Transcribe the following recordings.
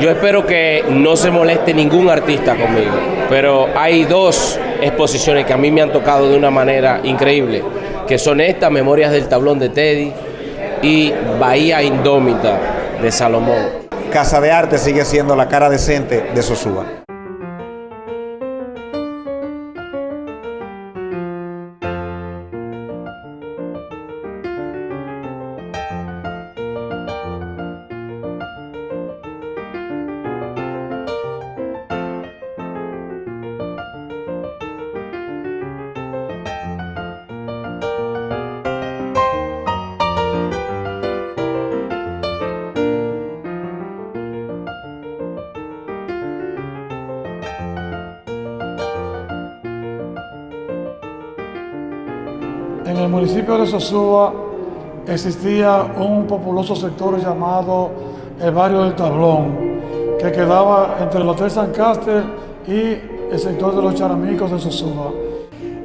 Yo espero que no se moleste ningún artista conmigo, pero hay dos exposiciones que a mí me han tocado de una manera increíble, que son estas, Memorias del Tablón de Teddy y Bahía Indómita de Salomón. Casa de Arte sigue siendo la cara decente de Sosúa. En el municipio de Sosúa existía un populoso sector llamado el barrio del Tablón, que quedaba entre el Hotel San Caster y el sector de los charamicos de Sosúa.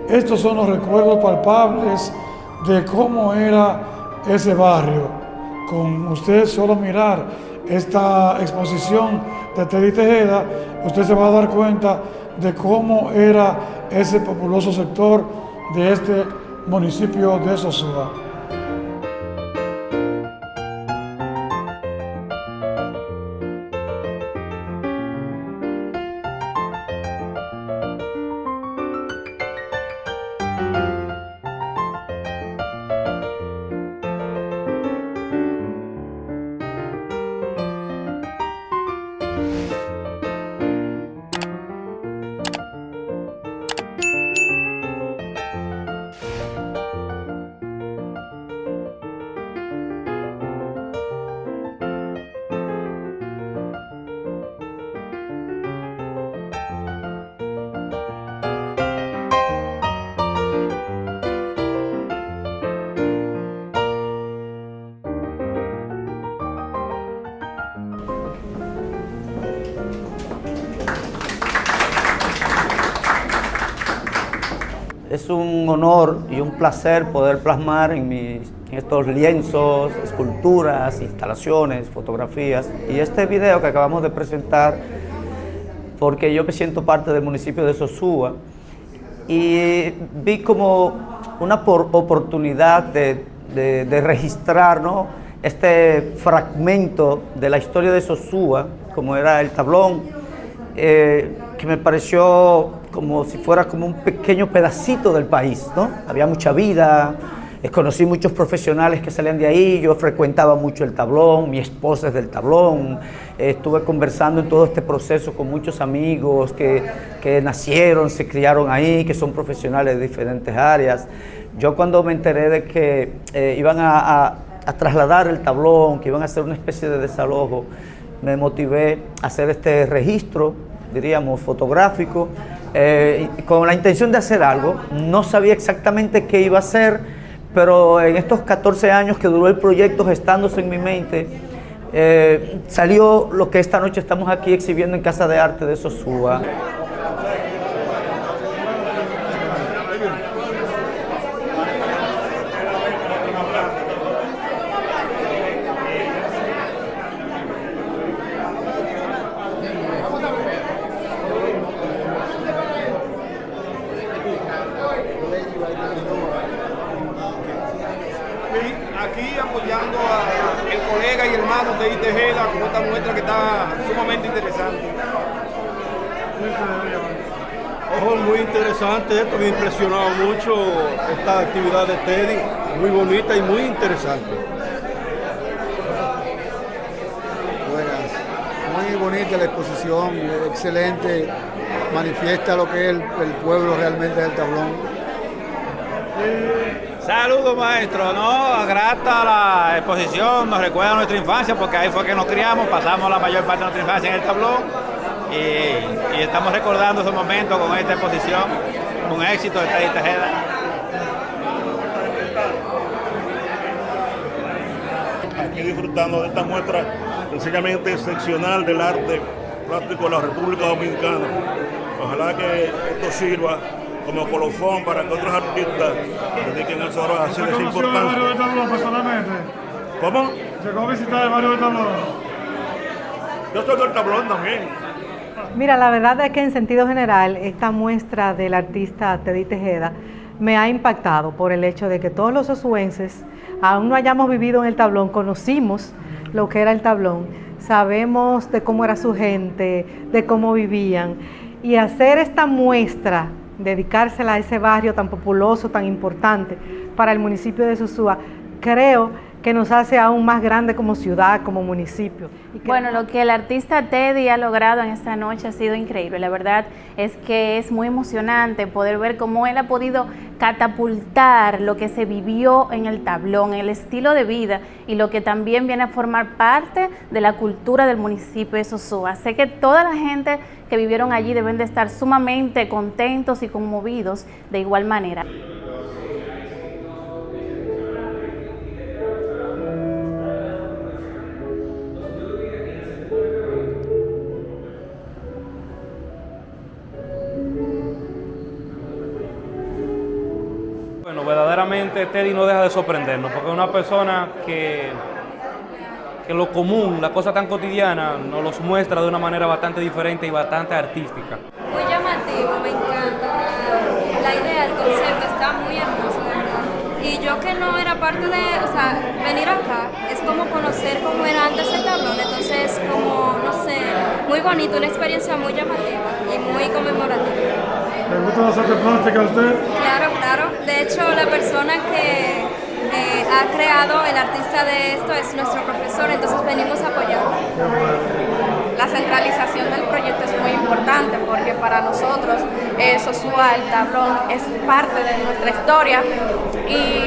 Estos son los recuerdos palpables de cómo era ese barrio. Con usted solo mirar esta exposición de Teddy Tejeda, usted se va a dar cuenta de cómo era ese populoso sector de este municipio de Sosúa. Es un honor y un placer poder plasmar en, mis, estos lienzos, esculturas, instalaciones, fotografías y este video que acabamos de presentar porque yo me siento parte del municipio de Sosúa y vi como una por oportunidad de registrar ¿no? este fragmento de la historia de Sosúa, como era el tablón, eh, que me pareció como si fuera como un pequeño pedacito del país, ¿no? Había mucha vida, eh, conocí muchos profesionales que salían de ahí, yo frecuentaba mucho el tablón, mi esposa es del tablón, eh, estuve conversando en todo este proceso con muchos amigos que, que nacieron, se criaron ahí, que son profesionales de diferentes áreas. Yo cuando me enteré de que eh, iban a, a, a trasladar el tablón, que iban a hacer una especie de desalojo, me motivé a hacer este registro, diríamos, fotográfico, eh, con la intención de hacer algo. No sabía exactamente qué iba a hacer, pero en estos 14 años que duró el proyecto gestándose en mi mente, eh, salió lo que esta noche estamos aquí exhibiendo en Casa de Arte de Sosúa. aquí apoyando al colega y hermano de Tejeda con esta muestra que está sumamente interesante. Ojo, muy interesante esto, me ha impresionado mucho esta actividad de Teddy, muy bonita y muy interesante. Buenas, muy bonita la exposición, excelente, manifiesta lo que es el, el pueblo realmente del tablón. Saludos maestro, no, grata la exposición, nos recuerda nuestra infancia porque ahí fue que nos criamos, pasamos la mayor parte de nuestra infancia en el tablón y, y estamos recordando esos momentos con esta exposición, un éxito de Teddy Tejeda. Aquí disfrutando de esta muestra sencillamente excepcional del arte plástico de la República Dominicana. Ojalá que esto sirva como colofón para que otros artistas dediquen a esa ¿Usted esa barrio importancia. Tablón personalmente? ¿Cómo? ¿Llegó a visitar el barrio del Tablón? Yo soy del tablón también. Mira, la verdad es que en sentido general, esta muestra del artista Teddy Tejeda me ha impactado por el hecho de que todos los osuenses, aún no hayamos vivido en el tablón, conocimos lo que era el tablón, sabemos de cómo era su gente, de cómo vivían, y hacer esta muestra, dedicársela a ese barrio tan populoso, tan importante para el municipio de Sosúa, creo que nos hace aún más grande como ciudad, como municipio. Bueno, lo que el artista Teddy ha logrado en esta noche ha sido increíble. La verdad es que es muy emocionante poder ver cómo él ha podido catapultar lo que se vivió en el tablón, el estilo de vida y lo que también viene a formar parte de la cultura del municipio de Sosúa. Sé que toda la gente que vivieron allí deben de estar sumamente contentos y conmovidos de igual manera. Teddy no deja de sorprendernos, porque es una persona que, que lo común, la cosa tan cotidiana, nos los muestra de una manera bastante diferente y bastante artística. Muy llamativo, me encanta. La, idea, el concepto está muy hermoso, verdad. Y yo que no era parte de, o sea, venir acá es como conocer cómo era antes el tablón, entonces como, no sé, muy bonito, una experiencia muy llamativa y muy conmemorativa. ¿Le gusta arte plástica a usted? Claro, claro. De hecho, la persona que ha creado el artista de esto es nuestro profesor, entonces venimos a apoyarlo. La centralización del proyecto es muy importante porque para nosotros eh, Sosúa, el tablón, es parte de nuestra historia y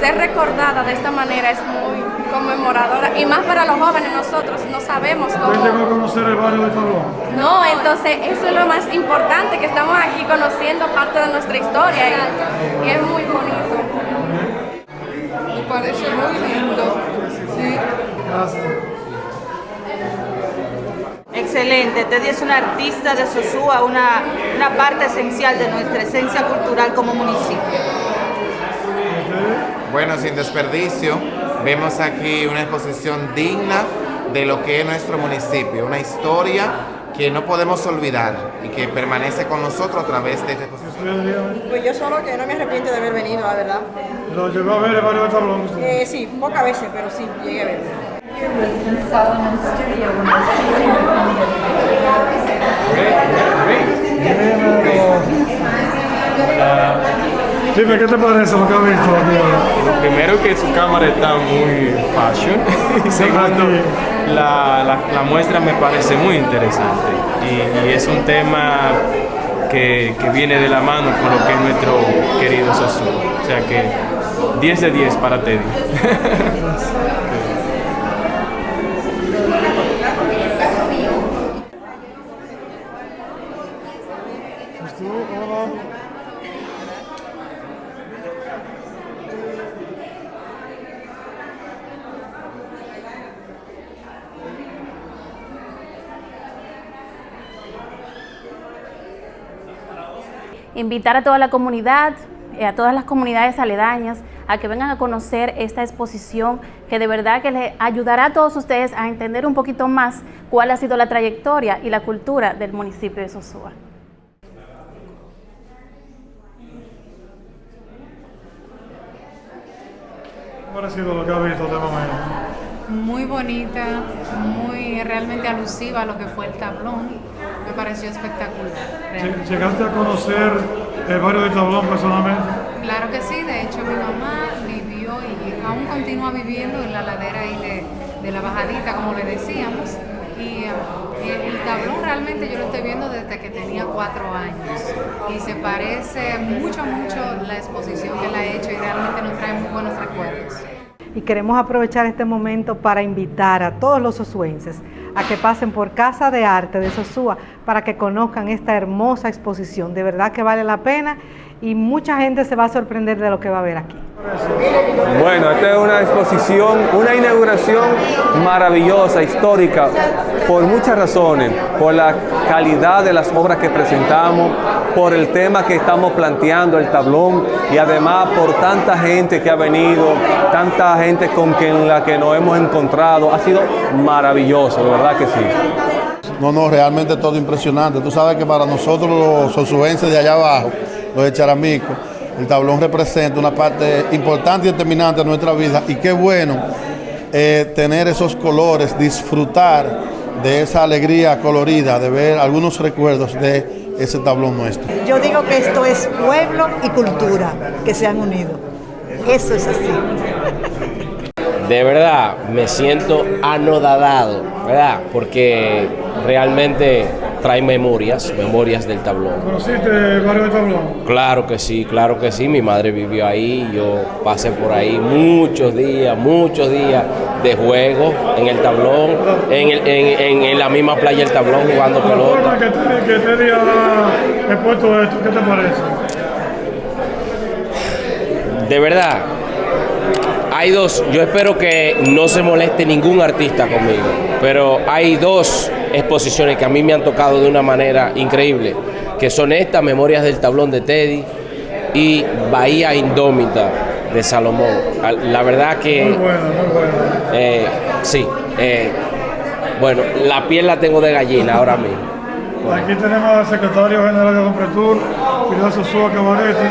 ser recordada de esta manera es muy conmemoradora y más para los jóvenes nosotros no sabemos cómo... ¿Usted llegó a conocer el barrio de Tablón? No, entonces eso es lo más importante, que estamos aquí conociendo parte de nuestra historia y, y es muy bonito. Me parece muy lindo. Sí. Gracias. Excelente, Teddy es un artista de Sosúa, una, una parte esencial de nuestra esencia cultural como municipio. Bueno, sin desperdicio, vemos aquí una exposición digna de lo que es nuestro municipio, una historia que no podemos olvidar y que permanece con nosotros a través de esta exposición. Pues yo solo que no me arrepiento de haber venido, la verdad. ¿Lo llegó a ver el barrio de Tablón? Eh, sí, pocas veces, pero sí, llegué a ver. Dime, ¿qué te parece lo que has visto aquí? Lo primero que su cámara está muy fashion y segundo, la, la, la muestra me parece muy interesante y, y es un tema que, que, viene de la mano con lo que es nuestro querido Sosu. O sea que 10 de 10 para Teddy. invitar a toda la comunidad, eh, a todas las comunidades aledañas, a que vengan a conocer esta exposición que de verdad que les ayudará a todos ustedes a entender un poquito más cuál ha sido la trayectoria y la cultura del municipio de Sosúa. ¿Cómo ha parecido lo que ha visto de momento? Muy bonita, muy realmente alusiva a lo que fue el tablón. Pareció espectacular. ¿Llegaste a conocer el barrio de Tablón personalmente? Claro que sí, de hecho mi mamá vivió y aún continúa viviendo en la ladera ahí de, de la bajadita, como le decíamos. Y eh, el tablón realmente yo lo estoy viendo desde que tenía cuatro años y se parece mucho, mucho la exposición que él ha hecho y realmente nos trae muy buenos recuerdos. Y queremos aprovechar este momento para invitar a todos los osuenses a que pasen por Casa de Arte de Sosúa para que conozcan esta hermosa exposición. De verdad que vale la pena y mucha gente se va a sorprender de lo que va a ver aquí. Bueno, esta es una exposición, una inauguración maravillosa, histórica, por muchas razones, por la calidad de las obras que presentamos, por el tema que estamos planteando, el tablón, y además por tanta gente que ha venido, tanta gente con quien la que nos hemos encontrado, ha sido maravilloso, de verdad que sí. No, no, realmente todo impresionante. Tú sabes que para nosotros los sosuenses de allá abajo, los de Charamico, el tablón representa una parte importante y determinante de nuestra vida y qué bueno eh, tener esos colores, disfrutar de esa alegría colorida, de ver algunos recuerdos de ese tablón nuestro. Yo digo que esto es pueblo y cultura que se han unido. Eso es así. De verdad, me siento anodadado, ¿verdad? Porque realmente trae memorias, memorias del tablón. ¿Conociste el barrio del tablón? Claro que sí, claro que sí. Mi madre vivió ahí, yo pasé por ahí muchos días, muchos días de juego en el tablón, en, el- en- en- en la misma playa del tablón jugando La pelota. forma que te, que te ha expuesto esto, ¿qué te parece? De verdad, hay dos, yo espero que no se moleste ningún artista conmigo, pero hay dos exposiciones que a mí me han tocado de una manera increíble, que son estas, Memorias del Tablón de Teddy y Bahía Indómita de Salomón. Al- La verdad que... Muy bueno, muy bueno. eh, sí, eh, bueno, la piel la tengo de gallina ahora mismo. Aquí tenemos al secretario general de Compretur, Fidel Sosúa Cabarete,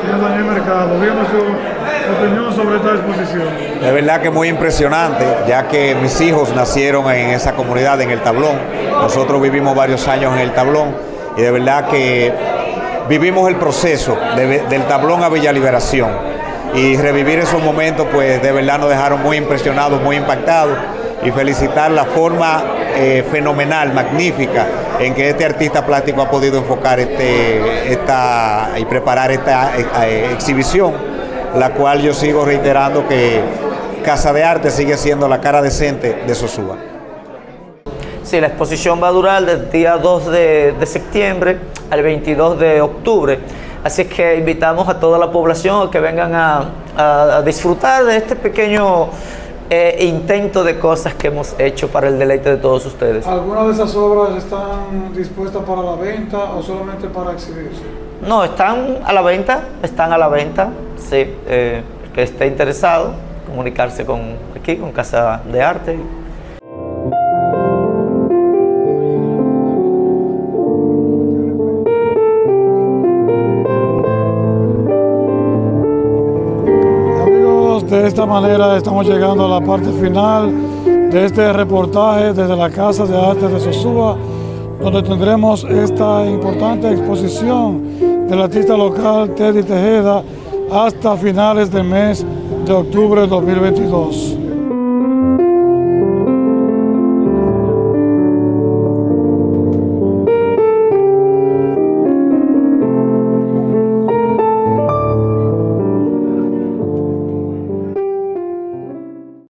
señor Daniel Mercado. Dígame su opinión sobre esta exposición. De verdad que muy impresionante, ya que mis hijos nacieron en esa comunidad, en el Tablón. Nosotros vivimos varios años en el Tablón y de verdad que vivimos el proceso de- del Tablón a Villa Liberación. Y revivir esos momentos, pues de verdad nos dejaron muy impresionados, muy impactados. Y felicitar la forma eh, fenomenal, magnífica, en que este artista plástico ha podido enfocar este, esta y preparar esta eh, exhibición la cual yo sigo reiterando que Casa de Arte sigue siendo la cara decente de Sosúa. Sí, la exposición va a durar del día 2 de, de septiembre al 22 de octubre. Así que invitamos a toda la población a que vengan a, a- a disfrutar de este pequeño eh, intento de cosas que hemos hecho para el deleite de todos ustedes. ¿Algunas de esas obras están dispuestas para la venta o solamente para exhibirse? No, están a la venta, están a la venta. Sí, eh, el que esté interesado, comunicarse con aquí, con Casa de Arte. Amigos, de esta manera estamos llegando a la parte final de este reportaje desde la Casa de Arte de Sosúa, donde tendremos esta importante exposición del artista local Teddy Tejeda hasta finales del mes de octubre de 2022.